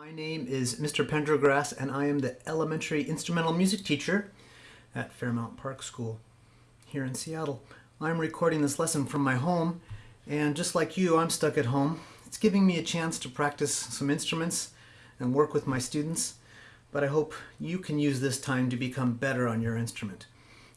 My name is Mr. Pendergrass and I am the elementary instrumental music teacher at Fairmount Park School here in Seattle. I'm recording this lesson from my home and just like you, I'm stuck at home. It's giving me a chance to practice some instruments and work with my students, but I hope you can use this time to become better on your instrument.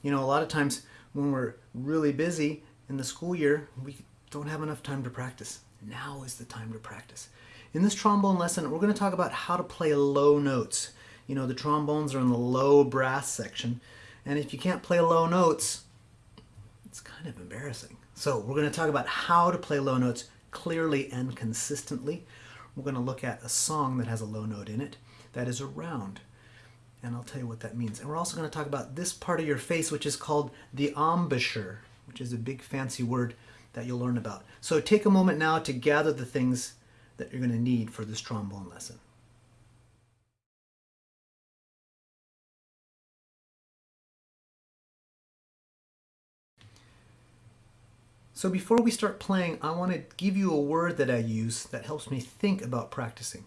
You know, a lot of times when we're really busy in the school year, we don't have enough time to practice. Now is the time to practice. In this trombone lesson, we're going to talk about how to play low notes. You know, the trombones are in the low brass section, and if you can't play low notes, it's kind of embarrassing. So we're going to talk about how to play low notes clearly and consistently. We're going to look at a song that has a low note in it that is a round. And I'll tell you what that means. And we're also going to talk about this part of your face, which is called the embouchure, which is a big fancy word that you'll learn about. So take a moment now to gather the things that you're going to need for this trombone lesson. So before we start playing, I want to give you a word that I use that helps me think about practicing.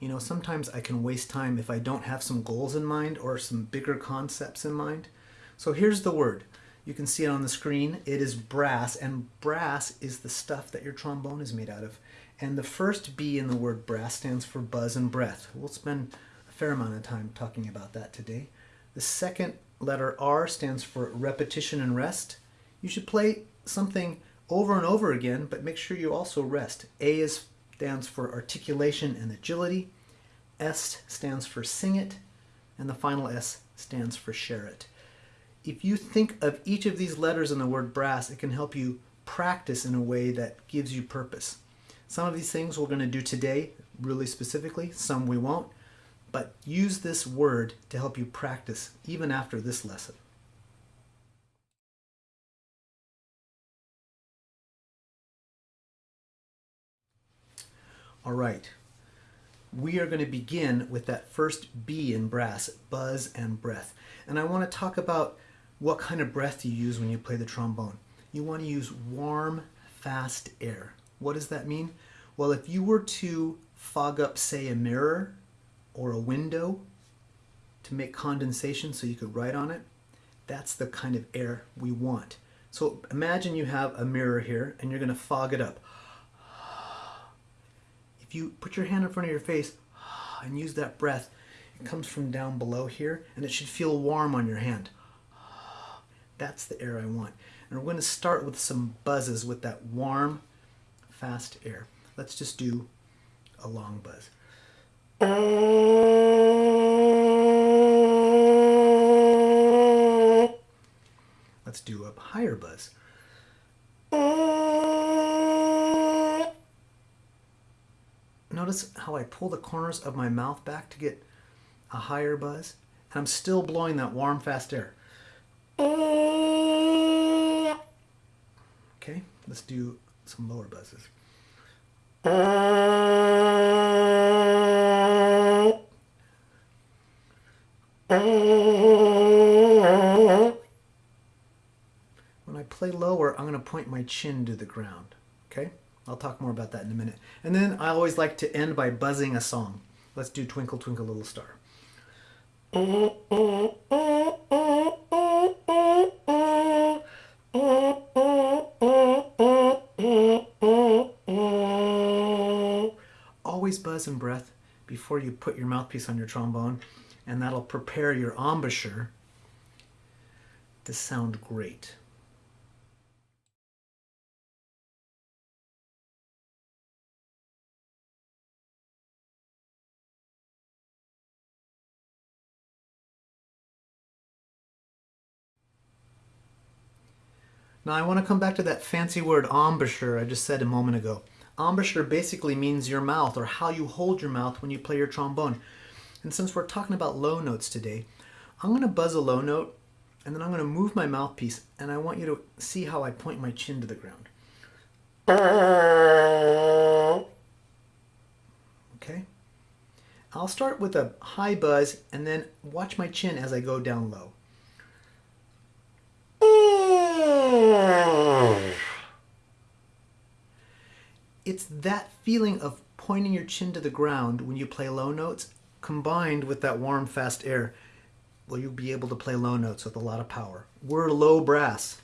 You know, sometimes I can waste time if I don't have some goals in mind or some bigger concepts in mind. So here's the word. You can see it on the screen. It is brass, and brass is the stuff that your trombone is made out of. And the first B in the word brass stands for buzz and breath. We'll spend a fair amount of time talking about that today. The second letter R stands for repetition and rest. You should play something over and over again, but make sure you also rest. A is, stands for articulation and agility. S stands for sing it. And the final S stands for share it. If you think of each of these letters in the word brass, it can help you practice in a way that gives you purpose. Some of these things we're going to do today really specifically, some we won't, but use this word to help you practice even after this lesson. All right, we are going to begin with that first B in brass, buzz and breath. And I want to talk about what kind of breath you use when you play the trombone. You want to use warm, fast air. What does that mean? Well, if you were to fog up, say, a mirror or a window to make condensation so you could write on it, that's the kind of air we want. So imagine you have a mirror here and you're going to fog it up. If you put your hand in front of your face and use that breath, it comes from down below here and it should feel warm on your hand. That's the air I want. And we're going to start with some buzzes with that warm, fast air. Let's just do a long buzz. Let's do a higher buzz. Notice how I pull the corners of my mouth back to get a higher buzz. And I'm still blowing that warm, fast air. Okay, let's do some lower buzzes. When I play lower, I'm going to point my chin to the ground. Okay? I'll talk more about that in a minute. And then I always like to end by buzzing a song. Let's do Twinkle Twinkle Little Star. Always buzz and breath before you put your mouthpiece on your trombone, and that'll prepare your embouchure to sound great. Now I want to come back to that fancy word embouchure I just said a moment ago. Embouchure basically means your mouth or how you hold your mouth when you play your trombone. And since we're talking about low notes today, I'm going to buzz a low note and then I'm going to move my mouthpiece and I want you to see how I point my chin to the ground. Okay? I'll start with a high buzz and then watch my chin as I go down low. It's that feeling of pointing your chin to the ground when you play low notes combined with that warm, fast air. Well, you'll be able to play low notes with a lot of power. We're low brass,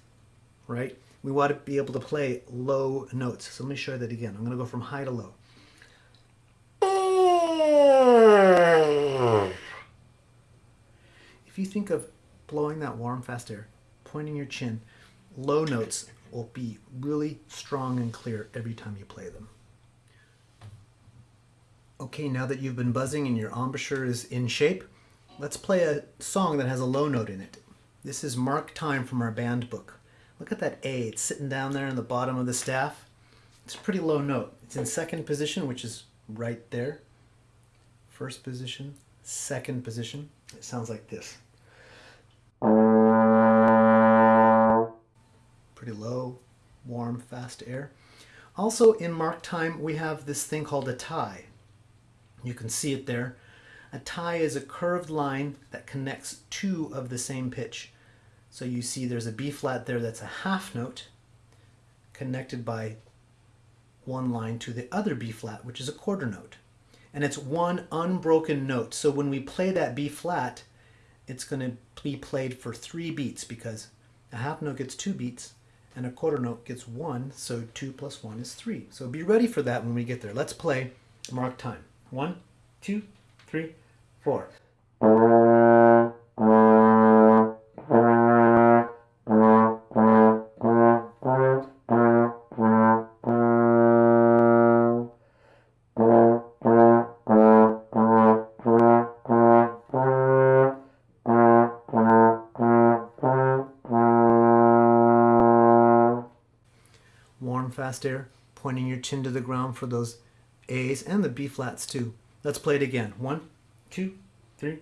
right? We want to be able to play low notes. So let me show you that again. I'm going to go from high to low. If you think of blowing that warm, fast air, pointing your chin, low notes will be really strong and clear every time you play them. Okay, now that you've been buzzing and your embouchure is in shape, let's play a song that has a low note in it. This is Mark Time from our band book. Look at that A, it's sitting down there in the bottom of the staff. It's a pretty low note. It's in second position, which is right there. First position, second position. It sounds like this. Pretty low, warm, fast air. Also in mark time, we have this thing called a tie. You can see it there. A tie is a curved line that connects two of the same pitch. So you see there's a B flat there that's a half note connected by one line to the other B flat, which is a quarter note. And it's one unbroken note. So when we play that B flat, it's going to be played for three beats because a half note gets two beats and a quarter note gets one. So two plus one is three. So be ready for that when we get there. Let's play mark time. One, two, three, four. Air, pointing your chin to the ground for those A's and the B flats too. Let's play it again. One, two, three.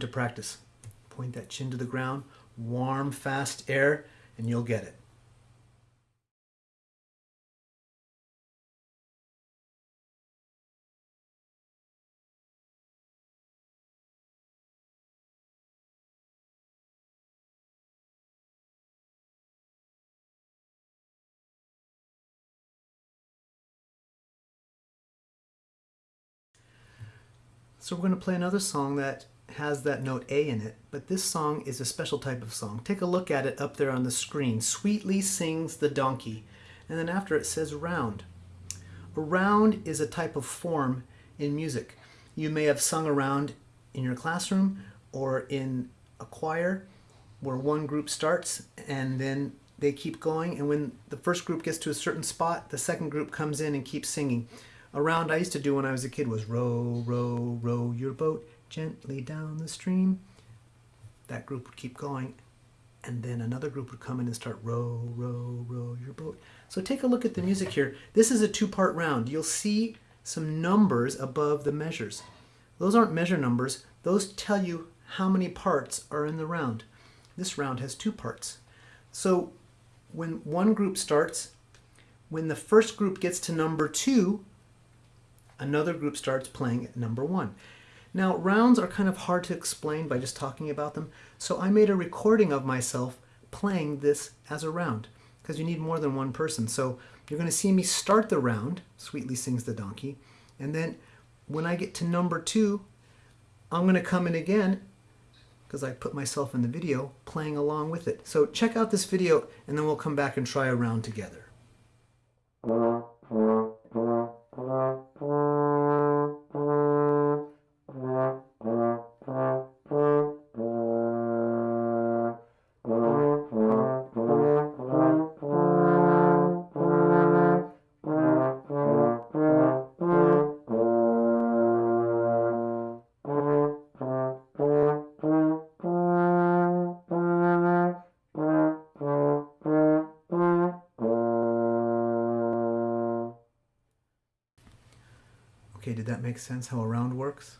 To practice. Point that chin to the ground, warm, fast air, and you'll get it. So we're going to play another song that has that note A in it, but this song is a special type of song. Take a look at it up there on the screen. Sweetly sings the donkey, and then after it says round. A round is a type of form in music. You may have sung around in your classroom or in a choir where one group starts and then they keep going and when the first group gets to a certain spot, the second group comes in and keeps singing. A round I used to do when I was a kid was row, row, row your boat gently down the stream. That group would keep going, and then another group would come in and start row, row, row your boat. So take a look at the music here. This is a two-part round. You'll see some numbers above the measures. Those aren't measure numbers. Those tell you how many parts are in the round. This round has two parts. So when one group starts, when the first group gets to number two, another group starts playing at number one. Now, rounds are kind of hard to explain by just talking about them, so I made a recording of myself playing this as a round, because you need more than one person. So you're going to see me start the round, Sweetly Sings the Donkey, and then when I get to number two, I'm going to come in again, because I put myself in the video, playing along with it. So check out this video, and then we'll come back and try a round together. That make sense how a round works?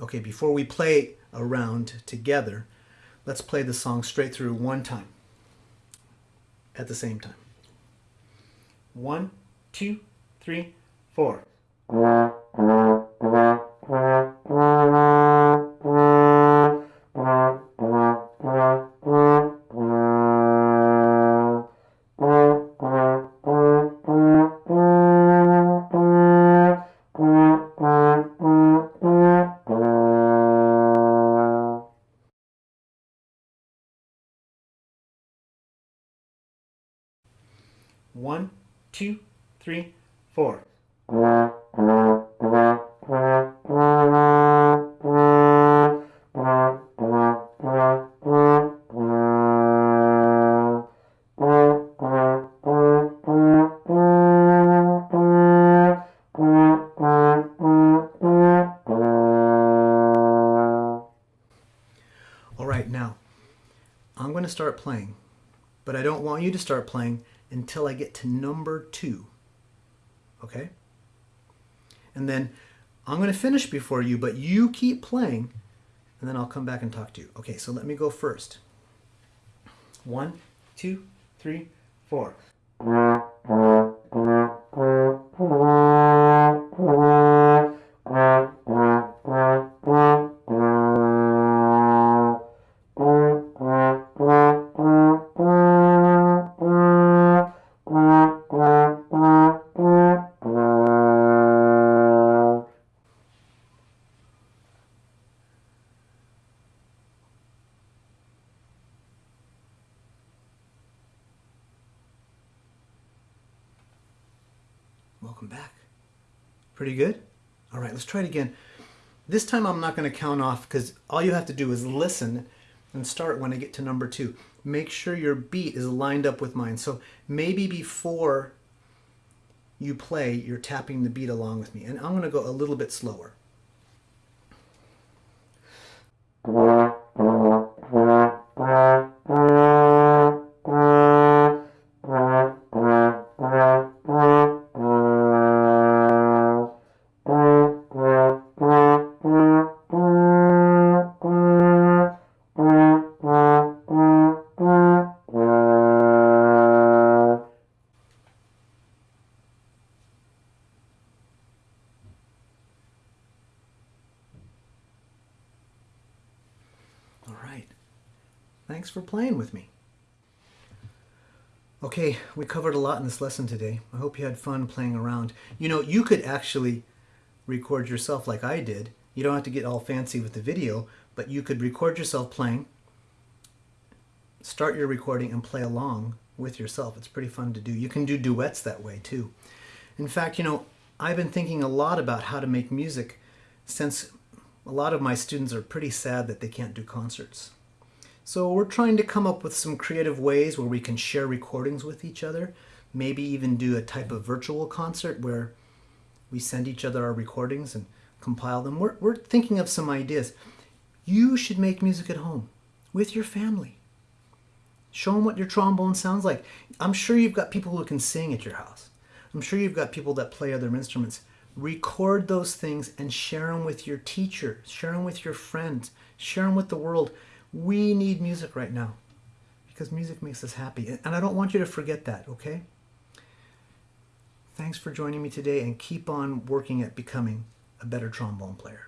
Okay, before we play a round together, let's play the song straight through one time at the same time. One, two, three, four. One, two, three, four. All right, now I'm going to start playing, but I don't want you to start playing until I get to number two. Okay? And then I'm going to finish before you, but you keep playing, and then I'll come back and talk to you. Okay, so let me go first. One, two, three, four. Let's try it again. This time I'm not going to count off because all you have to do is listen and start when I get to number two. Make sure your beat is lined up with mine. So maybe before you play, you're tapping the beat along with me. And I'm going to go a little bit slower. Okay, we covered a lot in this lesson today. I hope you had fun playing around. You know, you could actually record yourself like I did. You don't have to get all fancy with the video, but you could record yourself playing, start your recording, and play along with yourself. It's pretty fun to do. You can do duets that way too. In fact, you know, I've been thinking a lot about how to make music since a lot of my students are pretty sad that they can't do concerts. So we're trying to come up with some creative ways where we can share recordings with each other, maybe even do a type of virtual concert where we send each other our recordings and compile them. We're, we're thinking of some ideas. You should make music at home with your family. Show them what your trombone sounds like. I'm sure you've got people who can sing at your house. I'm sure you've got people that play other instruments. Record those things and share them with your teacher, share them with your friends, share them with the world. We need music right now because music makes us happy. And I don't want you to forget that, okay? Thanks for joining me today and keep on working at becoming a better trombone player.